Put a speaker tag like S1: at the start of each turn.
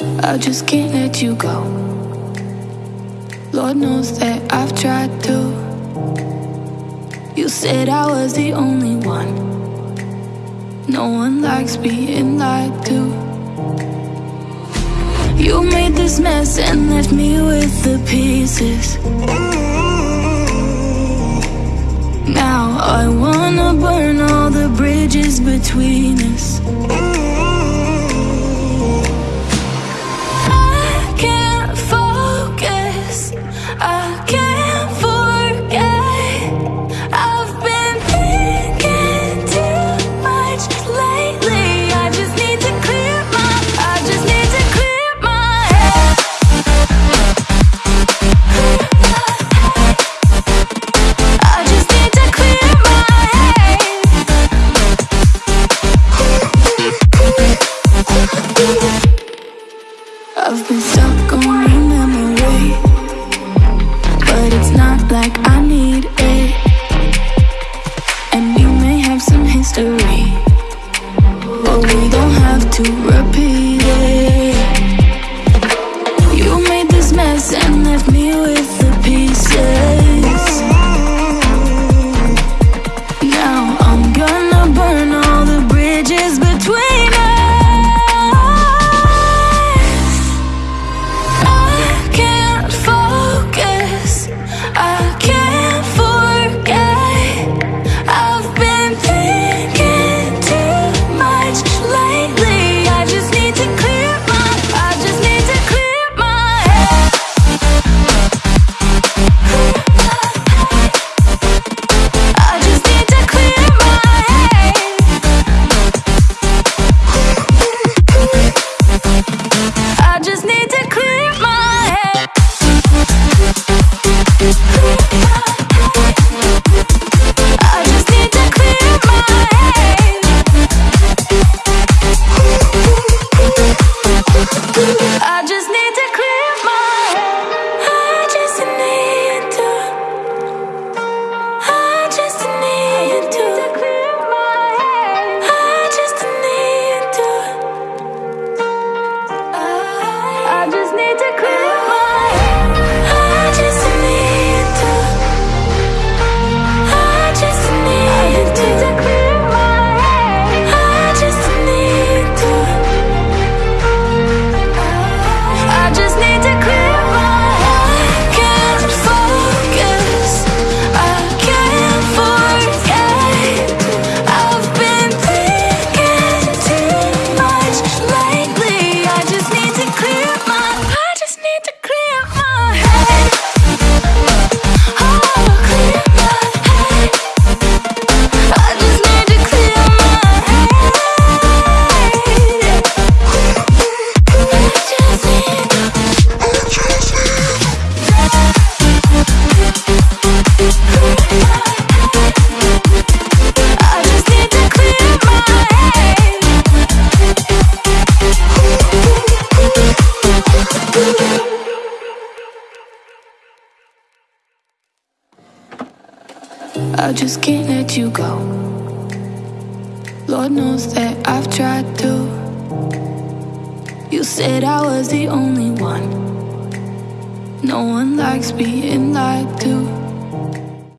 S1: I just can't let you go. Lord knows that I've tried to. You said I was the only one. No one likes being lied to. You made this mess and left me with the pieces. Now I wanna burn all the bridges between us. I've been stuck on a memory But it's not like I need it. And may have some history But we don't have to repeat. I just can't let you go. Lord knows that I've tried to. You said I was the only one. No one likes being lied to.